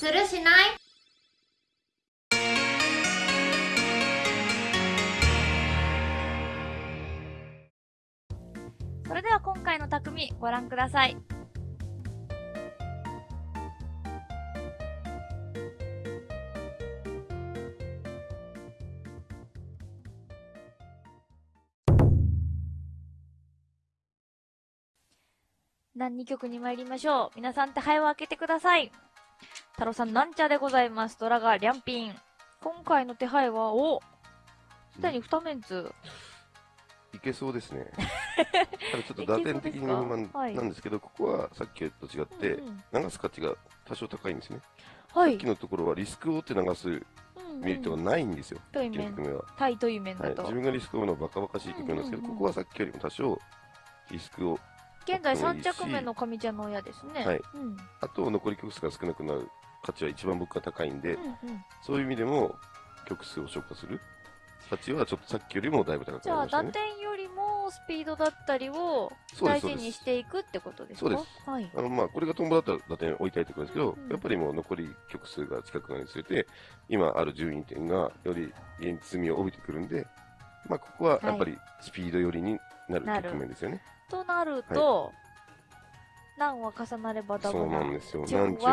するしない？それでは今回の匠ご覧ください。第2曲に参りましょう。皆さん手配を開けてください。太郎さん、なんちゃでございます。ドラガー、リャンピン。今回の手配は、おすでに2メンツ。いけそうですね。ただちょっと打点的に不満なんですけど、ここはさっきと違って、流す価値が多少高いんですね。はい、さっきのところはリスクを負って流すメリットがないんですよ。対面。対という面だと、はい、自分がリスクを負うのはバカバカしい局面なんですけど、ここはさっきよりも多少リスクを現在3着目の上茶の親ですね。はい。うん、あと、残り曲数が少なくなる価値は一番僕が高いんで、うんうん、そういう意味でも、曲数を消化する。価値はちょっとさっきよりもだいぶ高くなりました、ね、じゃあ、打点よりもスピードだったりを大事にしていくってことですか？そうです。はい、あの、まあ、これがトンボだったら打点置いたいってことですけど、うん。うん、やっぱりもう残り曲数が近くなりにつれて、今ある順位点がより現実味を帯びてくるんで、まあ、ここはやっぱりスピード寄りになる局面ですよね。はいとなると、何話重なればダブそうなんですよ。何中。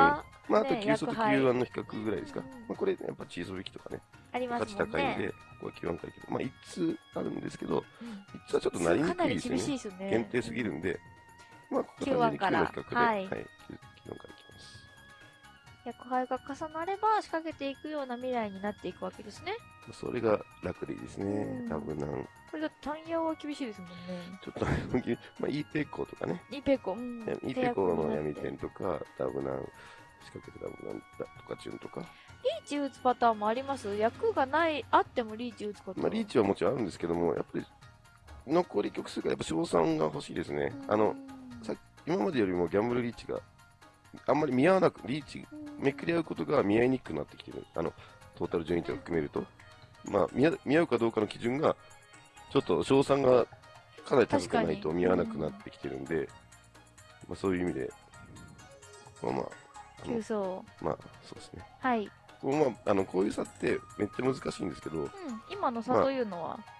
まあ、あと急速 Q1 の比較ぐらいですか。まあ、これ、やっぱチーズ引きとかね。ありますね。価値高いんで、ここは Q1 回けど、まあ、1つあるんですけど、1つはちょっとなりにくいですね。すね限定すぎるんで、まあ、ここは Q1 から。Q1 の比較で、はい。Q1 からいきます。役配が重なれば仕掛けていくような未来になっていくわけですね。それが楽でいいですね。多分なん。これだと単ヤは厳しいですもんね。ちょっと、まあ、イーペコとかね。イーペコ。うん、イーペコの闇点とか、ダブナン、仕掛けてダブナンとか、チュンとか。リーチ打つパターンもあります？役がない、あってもリーチ打つこと？まあ、リーチはもちろんあるんですけども、やっぱり、残り曲数がやっぱ賞賛が欲しいですね。あの、さ今までよりもギャンブルリーチが、あんまり見合わなく、リーチ、めくり合うことが見合いにくくなってきてる。あの、トータル順位点を含めると。まあ、見合うかどうかの基準が、ちょっと賞賛がかなり高くないと見合わなくなってきてるんで、うん、まあ、そういう意味で、まあまあ、あ急走まあ、そうですね。はい。こうまあ、あのこういう差ってめっちゃ難しいんですけど、うん、今の差というのは、まあ、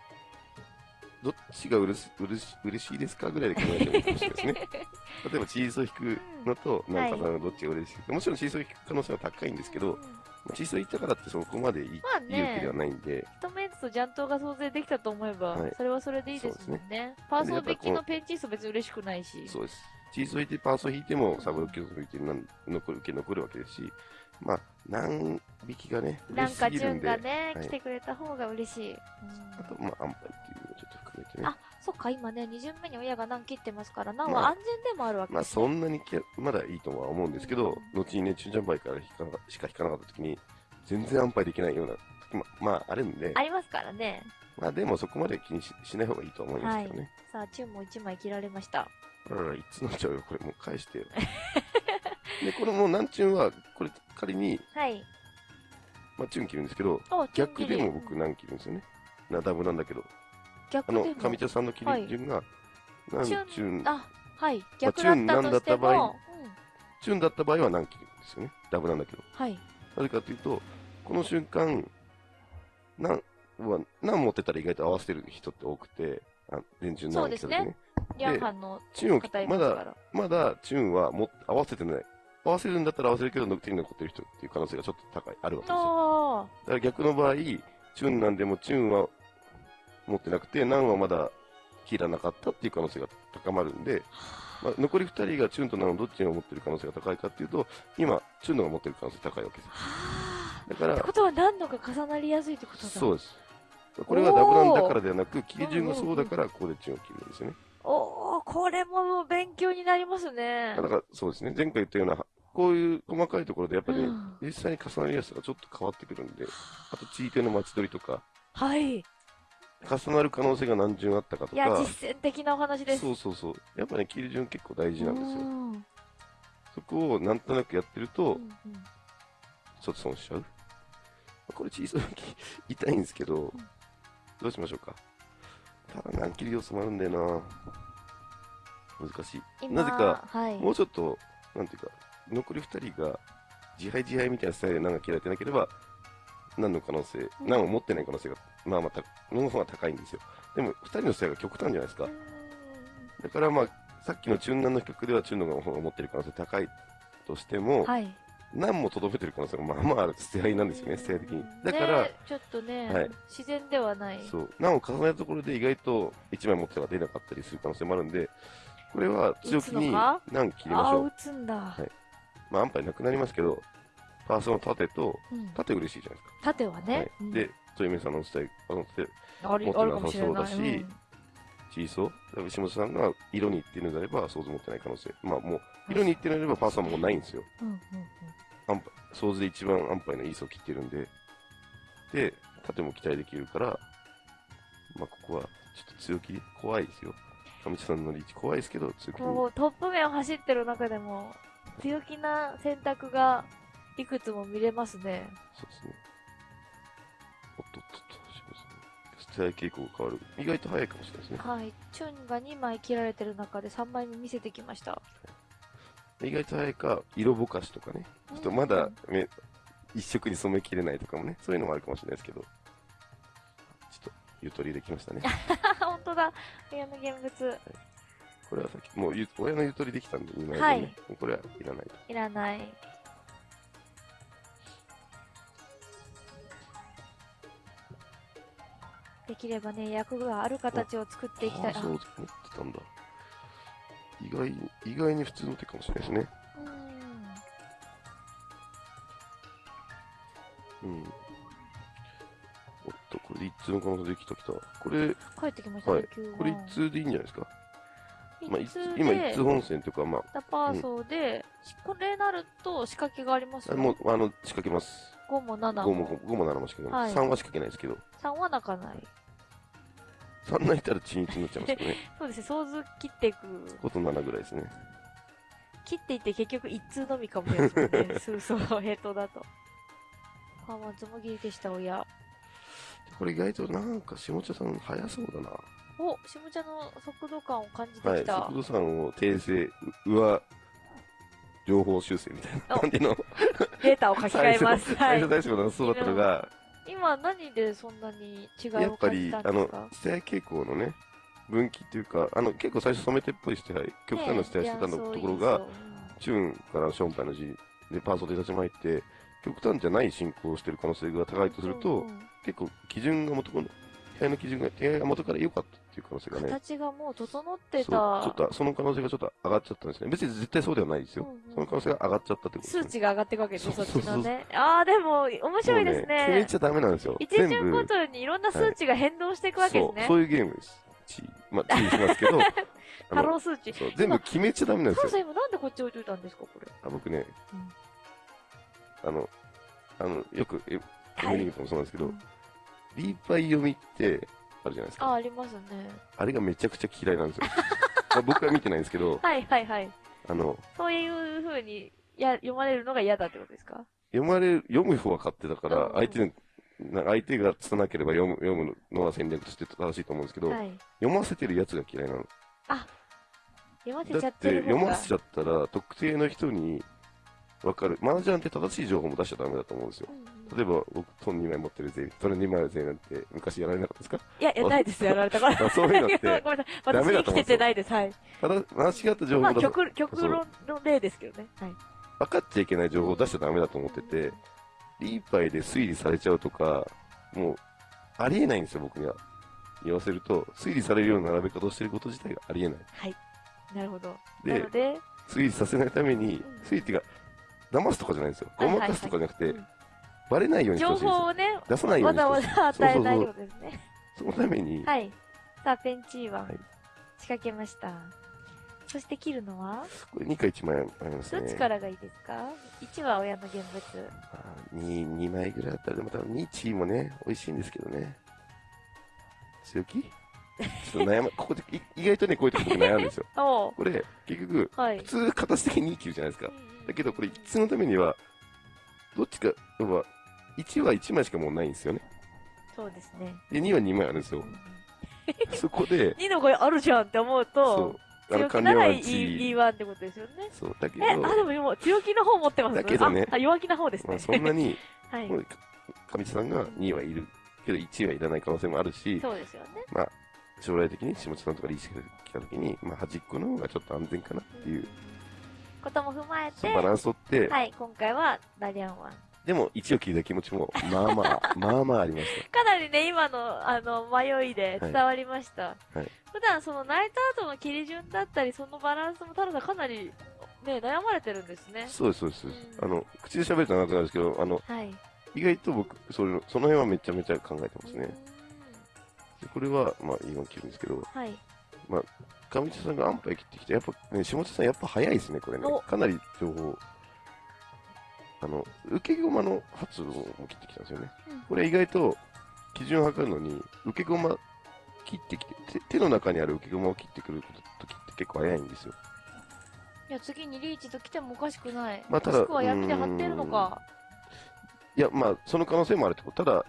どっちがうれしうれし嬉しいですかぐらいで考えてもいいかもしれないですね。例えば、チーズを引くのと、なんかどっちが嬉しいか、もちろんチーズを引く可能性は高いんですけど、うん小さいったからってそこまでいい,、まあね、いいわけではないんで。一メンツとジャントが創生できたと思えば、はい、それはそれでいいですもんね。ねパーソー引きのペンチース別に嬉しくないし。そうです。チーズを引いてパーソー引いてもサブロッキを引いて残る受け残るわけですし、まあ、何匹がね、なんか順がね、はい、来てくれた方が嬉しい。うん、あと、まあ、安牌っていうのをちょっと含めてね。あ、そっか、今ね、2巡目に親が何切ってますから、何は安全でもあるわけです、ね、まあ、まあ、そんなにまだいいとは思うんですけど、うん、後にね、中ジャンパイからしか引かなかった時に、全然安牌できないような時も、まあ、あるんで。ありますからね。まあ、でもそこまで気にししない方がいいと思いますけどね。はい、さあ、チュンも1枚切られました。あらら、いつのちゃうよ、これもう返してよ。で、このもう何チュンは、これ仮に、はい。まあ、チュン切るんですけど、逆でも僕何切るんですよね。な、ダブなんだけど。逆あの、上茶さんの切り順が、何チュン、あ、はい。逆だったとしても、まあ、チュンだった場合は何切るんですよね。ダブなんだけど。はい。なぜかというと、この瞬間、なんは、何持ってたら意外と合わせてる人って多くて、あ電柱なんですけどね。リャンハンのチューンを、まだ、まだチューンはも合わせてない。合わせるんだったら合わせるけど、手に残ってる人っていう可能性がちょっと高い、あるわけですよ。だから逆の場合、チューンなんでもチューンは持ってなくて、ナンはまだ切らなかったっていう可能性が高まるんで、まあ、残り2人がチューンとナンをどっちが持ってる可能性が高いかっていうと、今、チューンのが持ってる可能性高いわけです。だから。ってことは何度か重なりやすいってことだそうです。これがダブランだからではなく、切り順がそうだから、ここでチューンを切るんですよね。おおこれも勉強になりますね。だからそうですね。前回言ったような、こういう細かいところでやっぱり、ね、うん、実際に重なりやすさがちょっと変わってくるんで、あと、地位手の待ち取りとか。はい。重なる可能性が何順あったかとか。いや、実践的なお話です。そうそうそう。やっぱね、切り順結構大事なんですよ。そこをなんとなくやってると、うんうん、ちょっと損しちゃう。これ小さい痛いんですけど、うん、どうしましょうか。ただ何切り要素もあるんだよな難しい。なぜか、はい、もうちょっと、なんていうか、残り2人が自敗自敗みたいなスタイルで難が切られてなければ、難の可能性、うん難を持ってない可能性が、まあまあた、の方が高いんですよ。でも、二人のスタイルが極端じゃないですか。うんだからまあ、さっきの中難の比較では中難の方が持ってる可能性高いとしても、はい。難もとどめてる可能性がまあまあある捨て合いなんですよね、捨て合い的に。だから、ねちょっとね、はい自然ではない。そう、難を重ねたところで意外と1枚持ってたら出なかったりする可能性もあるんで、これは強気に打つのか？難切りましょう打。つんだ。はいまあ、安牌なくなりますけど、パーソの縦と、うん、縦嬉しいじゃないですか。縦はね。はいうんで、トイメさんのスタイル、あの、持ってなさ。そうだしチーソー、だから石本さんが色に行ってるのであれば、想像持ってない可能性。まあもう、色に行ってるのであれば、パーソンもうないんですよ。うんうん想像で一番安牌のいい層切ってるんで、で、縦も期待できるから、まあここは、ちょっと強気で、怖いですよ。上地さんのリーチ怖いですけど、強気に。こう、トップ面を走ってる中でも、強気な選択がいくつも見れますね。そうですね。おっとっとっと、石本さん。ステア傾向が変わる。意外と早いかもしれないですね。はい。チュンが2枚切られてる中で3枚目見せてきました。意外と早いか、色ぼかしとかね。ちょっとまだめ一色に染めきれないとかもね、そういうのもあるかもしれないですけど。ちょっと、ゆとりできましたね。本当だ。親の現物。これはさっき、もうゆ親のゆとりできたんで、2枚でね。はいこれはいらないと。いらない。できればね、役がある形を作っていきたい。あああそう思ってたんだ。意外に、意外に普通の手かもしれないですね。うん。うん。おっと、これで一通の可能性できたきた。これ、帰ってきましたね、はい急これ一通でいいんじゃないですか？まあ、今一で通本線というか、まダパーソーで、これなると仕掛けがありますあ、よ。もう、あの、仕掛けます。5も7 5もも。5も7も仕掛けます。はい3は仕掛けないですけど、3は泣かない。3泣いたらチンチンになっちゃいますけどね。そうですね、想像切っていく。こと7ぐらいですね。切っていって結局一通のみかもしれないですね。そうそう、ヘッドだと。あ、まあ、つもぎりでした、親。これ意外となんか下茶さん早そうだな。お、下茶の速度感を感じてはい。きた。速度さんを訂正、う上、情報修正みたいなお感じのデータを書き換えます。はい最初。大丈夫なそうだったのが、今何でそんなに違いやっぱりを感じた、んあのですか、ステア傾向のね、分岐っていうか、あの、結構最初染めてっぽいステア、極端なステアしてたのところが、チューンからショーンパイの字でパーソルで立ち回って、極端じゃない進行をしている可能性が高いとすると、結構基準が元の、部屋の基準が、部屋が元から良かったっていう可能性がね、形がもう整ってそうた。ちょっとその可能性がちょっと上がっちゃったんですね。別に絶対そうではないですよ。うんうんその可能性が上がっちゃったってことね。数値が上がっていくわけですね、そそうっちのね。ああ、でも、面白いですもう決めね。ちゃダメなんですよ。一巡ごとにいろんな数値が変動していくわけですそう、ね。そういうゲームです。まあ、チーしますけど、あハロのー数値。そう全部決めちゃダメなんですよ。タロさん今なんでこっち置いといたんですか、これ？あ僕ね、うんあの、あの、よく、え、はいエミリーともそうなんですけど、うんリーパイ読みって、あるじゃないですあ、か。ありますね。あれがめちゃくちゃ嫌いなんですよ。まあ僕は見てないんですけど、はいはいはい。あの、そういう風にや読まれるのが嫌だってことですか？読まれる、読む方は勝手だからうんうん、相手の、な相手がつなければ読む読むのは戦略として正しいと思うんですけど、はい。読ませてるやつが嫌いなの。読ませちゃっだっててる方が。読ませちゃったら、特定の人に分かる。麻雀って正しい情報も出しちゃダメだと思うんですよ。例えば、僕、トン2枚持ってるぜ、トン2枚あるぜなんて昔やられなかったですか？いや、いや、ないです、やられたから。あそういうのって ごめんなさい。私生きててないです。はい。ただ、間違った情まあ、報だと、極、極論の例ですけどね。はい。分かっちゃいけない情報を出しちゃダメだと思ってて、リーパイで推理されちゃうとか、もう、ありえないんですよ、僕には。言わせると、推理されるような並べ方をしてること自体がありえない。はい。なるほど。で推理させないためにうん、推理っていうか、騙すとかじゃないんですよ。ごまかすとかじゃなくてうん、バレないようにして情ほしいんですよ。報をね、出さないようわにしてほしいざわざ与えないってことですね。そのために、はい。さあ、ペンチーははい仕掛けました。そして切るのは？これ2か1枚ありますね。どっちからがいいですか ?1 は親の現物。あー 2, 2枚ぐらいだったら、でも多分2チーもね、美味しいんですけどね。強気？ちょっと悩ま、ここでい意外とね、こういう時僕悩むんですよ。これ、結局、はい普。通形的に2切るじゃないですかうん。うんだけど、これ一通のためには、どっちか、要は、1は1枚しかもうないんですよね。そうですね。で、2は2枚あるんですよ。そこで、2の声あるじゃんって思うそとう、、あの、強気なら完了はい E- 1。E1 ってことですよね。そう、だけえ、ど、あ、でも今、強気の方持ってます？だけどねあ、あ弱気な方ですね。まあ、そんなに、はい。上地さんが2はいるけど1はいらない可能性もあるし、そうですよね。まあ、将来的に下地さんとかリーチが来た時に、まあ、端っこの方がちょっと安全かなっていう、ことも踏まえて、バランス取って、はい、今回はダリアンワン。でも1を聞いた気持ちも、まあまあ、まあまあありましかなりね、今の、あの、迷いで伝わりました。はい普段、その、泣いた後の切り順だったり、そのバランスも、太郎さんかなり、ね、悩まれてるんですねた。。そうです、そうですそうんあの、口で喋ると長くなるんですけど、あの、はい。意外と僕、それその辺はめちゃめちゃ考えてますね。これは、まあ、今切るんですけど、はい。上地さんがアンパイ切ってきて、やっぱね、下地さんやっぱ早いですね、これねお。かなり情報。あの、受け駒の発音も切ってきたんですよね。これ意外と基準を測るのに、受け駒切ってきて、手手の中にある受け駒を切ってくる時って結構早いんですよ。いや、次にリーチと来てもおかしくない。まあただもしくは闇で張ってるのか。いや、まあ、その可能性もあるってこと。ただ、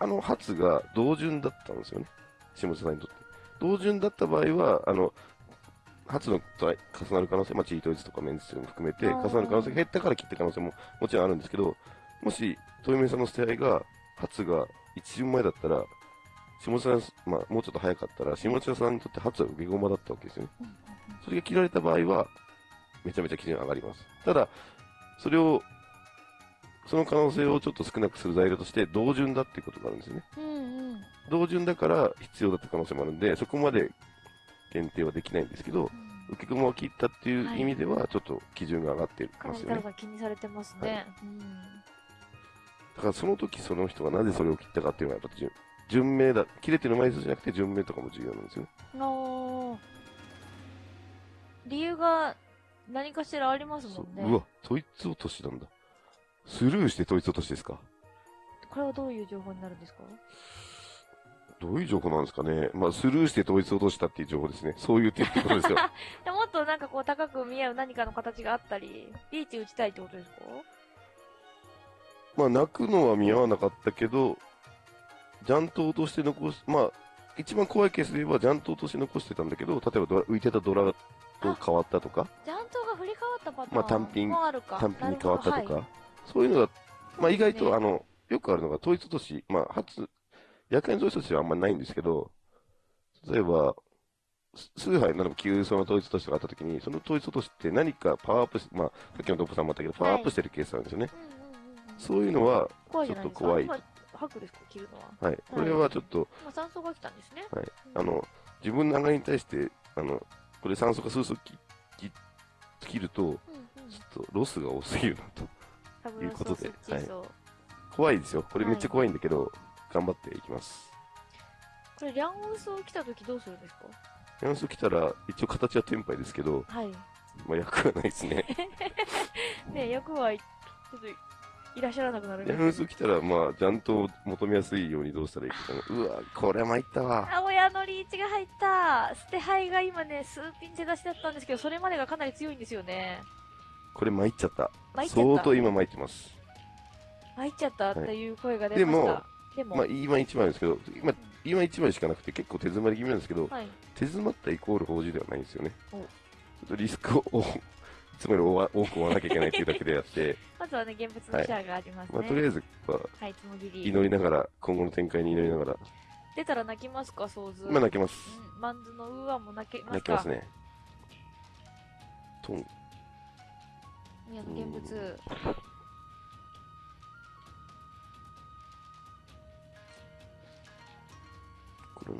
あの発が同順だったんですよね。下地さんにとって。同順だった場合は、あの、発のと重なる可能性、まあ、チートイツとかメンツも含めて、重なる可能性が減ったから切った可能性ももちろんあるんですけど、もし、豊明さんの捨て合いが、発が一順前だったら、下地さん、まあ、もうちょっと早かったら、下地さんにとって発は受け駒だったわけですよね。それが切られた場合は、めちゃめちゃ基準上がります。ただ、それを、その可能性をちょっと少なくする材料として、同順だっていうことがあるんですよね。うんうん。同順だから必要だった可能性もあるんで、そこまで限定はできないんですけど、受け駒を切ったっていう意味では、ちょっと基準が上がってかますよね。なり太郎さん気にされてますね。うん。だからその時その人がなぜそれを切ったかっていうのは、やっぱ順順命だ、切れてる枚数じゃなくて順命とかも重要なんですよね。理由が何かしらありますもんね。そううわ、統一落としなんだ。スルーして統一落としですか？これはどういう情報になるんですか？どういう情報なんですかね。まあ、スルーして統一落としたっていう情報ですね。そういう点ってことですよ。でもっとなんかこう高く見える何かの形があったり、リーチ打ちたいってことですか？まあ、泣くのは見合わなかったけど、ジャントとして残す、まあ、一番怖いケースで言えば、ジャントとして残してたんだけど、例えばドラ浮いてたドラと変わったとか、ジャントが振り変わったパターンまあ単品。単品に変わったとか、はいそういうのが、まあ、意外と、ねあの、よくあるのが、統一落とし、まあ、初、夜間統一落としはあんまりないんですけど、例えば、す崇拝、ならば旧その統一落としがあったときに、その統一落としって何かパワーアップし、まあ、さっきのドップさんもあったけど、パワーアップしてるケースなんですよね。そういうのは。ちょっと怖い今吐くですか切るのは。はい、これはちょっと、今酸素が来たんですね。はいうんあの、自分の流れに対して、あの、これ酸素が数速きき切ると、うんうんちょっとロスが多すぎるなと。いうことでソスチソ怖いですよ。これめっちゃ怖いんだけど、頑張っていきます。これ、リャンウソ来た時どうするんですか？ヤンス来たら、一応形はテンパイですけど、はい。まあ役はないですね。ね役は、ちょっと、いらっしゃらなくなるヤンス来たら、まあ、ちゃんと求めやすいようにどうしたらいいかな。うわ、これ参ったわ。あ、親のリーチが入った。捨て牌が今ね、数ピン手出しだったんですけど、それまでがかなり強いんですよね。これ参っちゃった。参っちゃった。相当今参ってます。参っちゃったっていう声が出ました。でも、まあ、今1枚ですけど、今、今1枚しかなくて結構手詰まり気味なんですけど、はい。手詰まったイコール法事ではないんですよね。ちおょっとリスクを つもより多く負わなきゃいけないっていうだけであって、まずはね、現物のシャアがありますね。まあ、とりあえずははい、つもぎり。祈りながら、今後の展開に祈りながら、出たら泣きますか、想像。今泣けます。うん、マンズのウーアも泣けますか泣けますね。トン、宮の現物。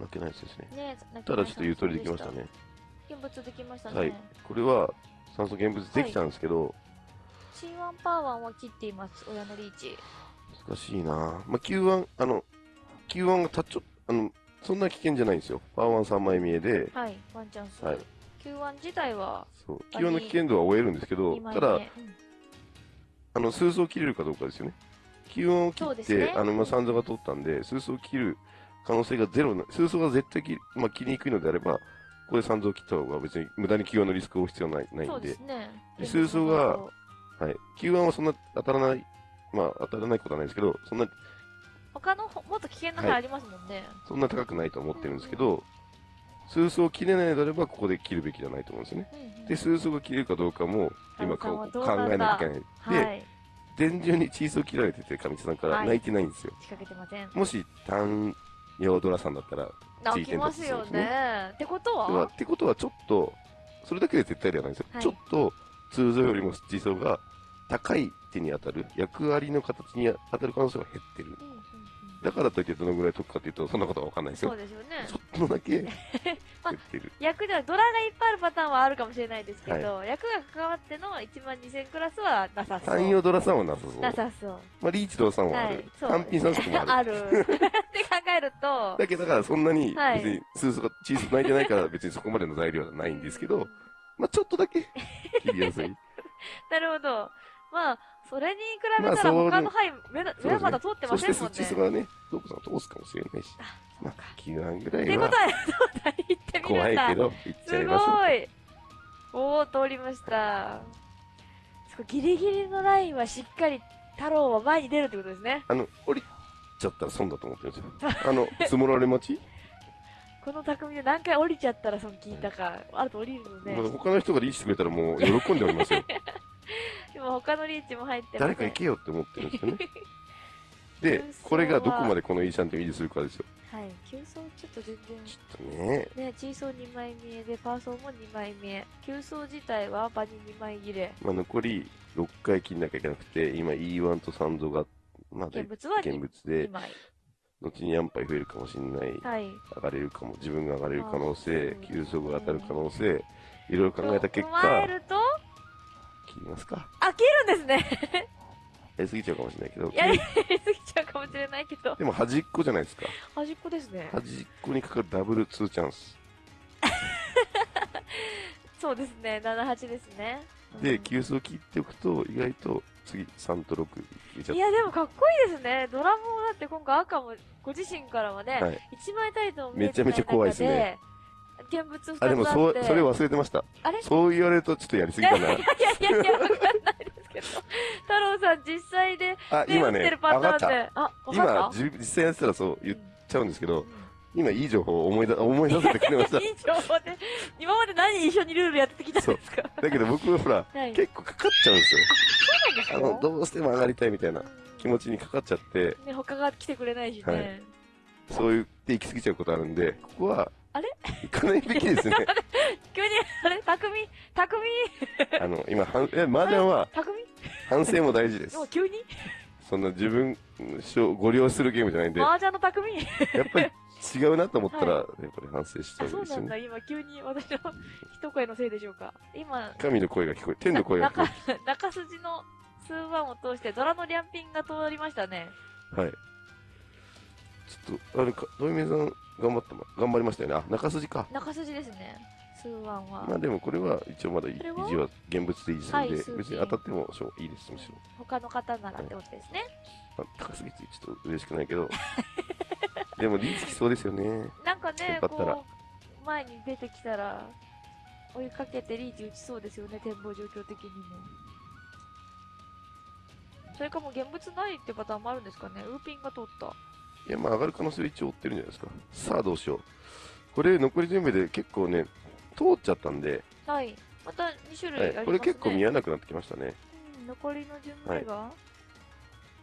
泣けないやつですね。ねただちょっとゆとりできましたね。現物できましたね。はい。これは酸素現物できたんですけど、C1 パワー1は切っています、親のリーチ。難しいなまあ、Q1、あの、Q1 がたちょ、あの、そんな危険じゃないんですよ。パワー1 3枚見えで、はい、ワンチャンス。はい Q1 自体はそう、Q1 の危険度は終えるんですけど2、枚ただ、目うんあの、数層切れるかどうかですよね。Q1 を切って、ねあの、まあ、三座が通ったんで、数層切る可能性がゼロな、数層が絶対切り、まあ、切りにくいのであれば、ここで三座を切った方が別に無駄に Q1 のリスクを必要ないないんで、ですね。で数層がはい。Q1 はそんな当たらない、まあ、当たらないことはないですけど、そんな、他のほもっと危険な牌ありますもんね。そんな高くないと思ってるんですけど、数層切れないのであれば、ここで切るべきじゃないと思うんですよね。うんうんで、数層が切れるかどうかも、今タロさんは考どうなんだえなきゃいけない。で、はい。電順にチーズを切られてて、上地さんからはい泣いてないんですよ。仕掛けてません。もし、単用ドラさんだったら、泣きますよね。ってことでははってことはちょっと、それだけで絶対ではないんですよ。はいちょっと、通常よりも地層が高い手に当たる、役割の形に当たる可能性が減ってる。うんだからといってどのぐらい得かというと、そんなことはわかんないですよ。そうですよね。ちょっとだけ減 まあってる。役ではドラがいっぱいあるパターンはあるかもしれないですけど、役が関わっての1万2000クラスはなさそう。単用ドラさんはなさそう。なさそう。まあ、リーチドラさんはある。はい品三色もある。ある。って考えると、だけど、だからそんなに、はい別に、スースが、チーズ泣いてないから別にそこまでの材料はないんですけど、まあちょっとだけ切りやすい。なるほど。まあ、それに比べたら他の範囲、目の目はまだ通ってまそしてせんもんね。スチスがね、ドークさんを通すかもしれないし。まあ、9万ぐらいはってことは、そうだ、行ってみるんだ。怖いけど、行っちゃいすましょう。ごい。おお、通りました。すごいギリギリのラインはしっかり太郎は前に出るってことですね。あの、降りちゃったら損だと思ってるんですよ。あの、積もられ待ち、この匠で何回降りちゃったらその聞いたか、あると降りるのね。まあ他の人がリーチしてくれたらもう喜んでおりますよ。今他のリーチも入って誰か行けよって思ってるんですよね。で、これがどこまでこのイーシャンテを維持するかですよ。はい。急走ちょっと全然。ちょっとね、ね、チーソー2枚見えで、パーソーも2枚見え。急走自体はバニ2枚切れ。まあ残り6回切んなきゃいけなくて、今 E1 と3度が、まあ現物は現 2, 物で、枚。後にヤンパイ増えるかもしれない。はい。上がれるかも、自分が上がれる可能性あ、急速が当たる可能性、いろいろ考えた結果、ると、切りますか？あ、切るんですね。やりすぎちゃうかもしれないけど、やりすぎちゃうかもしれないけど。でも端っこじゃないですか。端っこですね。端っこにかかるダブル2チャンス。そうですね。7、8ですね。で、うん急速切っておくと、意外と次3と6入れちゃっいや、でもかっこいいですね。ドラムもだって今回赤もご自身からはね、はい一枚たりとも見えめちゃめちゃ怖いですねてない中で。現物2つあでもそう、それ忘れてました。あれ？いそう言われるとちょっとやりすぎかな。やいやいやいや、わかんないですけど。太郎さん実際で、あ、ね、今ね打ってる、パ上がった。ターンで。あ、わか今っ、た？じ実際やってたらそう言っちゃうんですけど、うん今いい情報を思い出、思い出せてくれました。いい情報で、今まで何一緒にルールやってきたんですか？だけど僕はほら、はい。結構かかっちゃうんですよ。そうなんですよあの、どうしても上がりたいみたいな気持ちにかかっちゃって、ね、他が来てくれないしね。はいそう言って行き過ぎちゃうことあるんで、ここは、あれ？行かないべきですね。急に、あれ？匠？匠？あの、今、はんえ、麻雀は匠？反省も大事です。急に？そんな自分、しょご利用するゲームじゃないんで、や麻雀の匠？っぱり違うなと思ったら、はやっぱり反省したあ、方がいういですよね。そないんだ。今急に私の一声のせいでしょうか？今、神の声が聞こえ、天の声が聞こ 中、中筋の数番を通してドラのリャンピンが通りましたね。え。はい。ちょっと、あれか、ドイメさん、頑張ったま、頑張りましたよね。あ、中筋か。中筋ですね。数番は。まあでもこれは一応まだ維持は？現物で維持するんで、はい別に当たってもしょういいです、むしろ。他の方ならってことですね。まあ、高すぎてちょっと嬉しくないけど。でもリーチきそうですよね。なんかねこう、前に出てきたら、追いかけてリーチ打ちそうですよね、展望状況的にも。それかもう現物ないってパターンもあるんですかね。ウーピンが通った。いや、まあ上がる可能性は一応追ってるんじゃないですか。さあどうしよう。これ残り全部で結構ね、通っちゃったんで、はい。また2種類ありますね。はい、これ結構見えなくなってきましたね。うん、残りの順目が、っ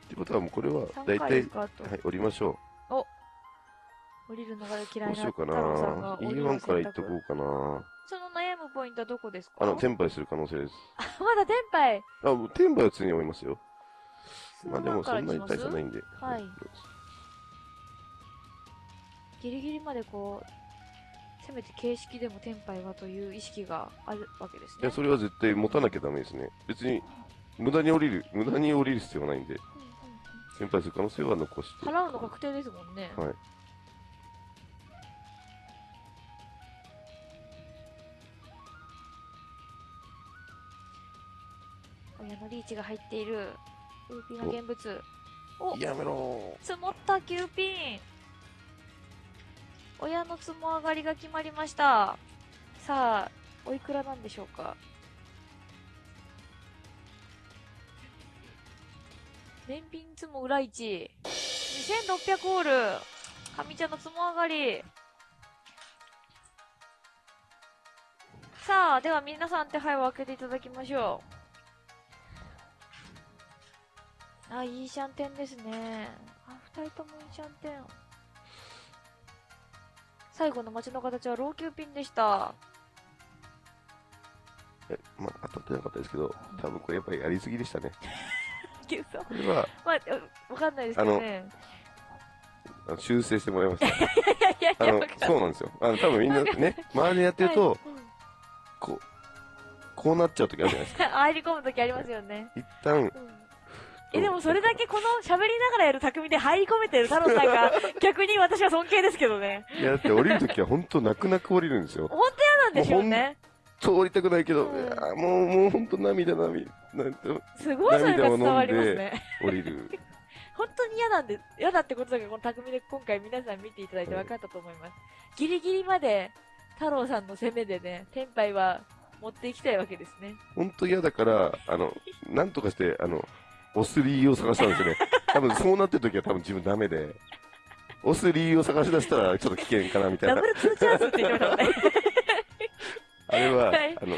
てことはもうこれは3大体回です、かあと、はい、降りましょ降りるのが嫌う。どいうなしようか太郎さんがな。降りる E1 から行っ選択とこうかな。その悩むポイントはどこですか？あの、テンパイする可能性です。あまだテンパイ。あ、もうテンパイは常に思いますよ。まあでもそんなに大差ないんで。はいギリギリまでこう、せめて形式でもテンパイはという意識があるわけですね。いや、それは絶対持たなきゃダメですね。別に、無駄に降りる、無駄に降りる必要はないんで、うんうん先輩する可能性は残して。うん払うの確定ですもんね。はい。親のリーチが入っている。ウーピーが現物。おやめろ積もった9ピン親の積も上がりが決まりましたさあおいくらなんでしょうか？年品積も裏1 2600オール上茶の積も上がりさあ、では皆さん手配を開けていただきましょう。あ、いいシャンテンですね。あ、二人ともいいシャンテン。最後の街の形は老朽ピンでした。え、まあ、当たってなかったですけど、多分これやっぱりやりすぎでしたね。これは、まあ、うわかんないですけどね。あの修正してもらいました。あのそうなんですよ。あの、多分みんなね、周りでやってると、はいこう、こうなっちゃう時あるじゃないですか。う ん入り込むときありますよね。一旦、うんえ、でもそれだけこの喋りながらやる匠で入り込めてる太郎さんが 逆に私は尊敬ですけどね。いや、だって降りる時は本当泣く泣く降りるんですよ。本当嫌なんでしょうね。通りたくないけど、うんいやもう、もう本当涙涙、なんてすごいそれが伝わります涙ね。降りる。本当に嫌なんで、嫌だってことだけど、この匠で今回皆さん見ていただいて分かったと思います。ギリギリまで太郎さんの攻めでね、天杯は持っていきたいわけですね。本当嫌だから、あの、なんとかして、あの、押す理由を探したんですよね。多分そうなってる時は多分自分ダメで、押す理由を探し出したらちょっと危険かなみたいなダブ。ルツーチャンスって言ってましたね。あれは、はいあの、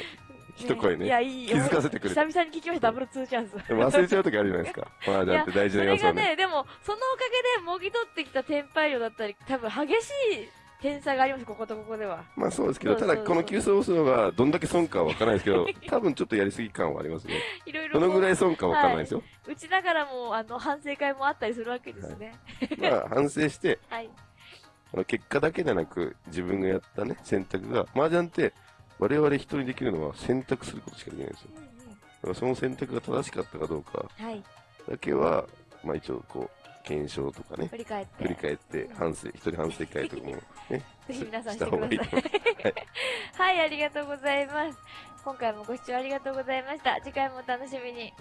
一声ねいや、いい気づかせてくれ久々に聞きました、ダブルツーチャンス。でも忘れちゃう時あるじゃないですか。まあ、だって大事な要素をね。それがね、でも、そのおかげでもぎ取ってきたテンパイ量だったり、多分激しい点差があります、こことここでは。まあそうですけど、ただこの急走をするのがどんだけ損かはわからないですけど、多分ちょっとやりすぎ感はありますね。いろいろどのぐらいい損かわからないですよ。打ちながらも、あの、反省会もあったりするわけですね。まあ反省して、はい。あの結果だけでなく自分がやったね、選択が、麻雀って我々人にできるのは選択することしかできないんですよ。うんうんだからその選択が正しかったかどうかはい。だけは、まあ一応こう、検証とかね、振り返って。振り返って反省、一人反省会とかもね、ぜひ皆さんしてくださいいい。はい、ありがとうございます。今回もご視聴ありがとうございました。次回もお楽しみに。